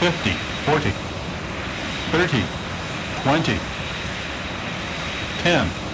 50, 40, 30, 20, 10,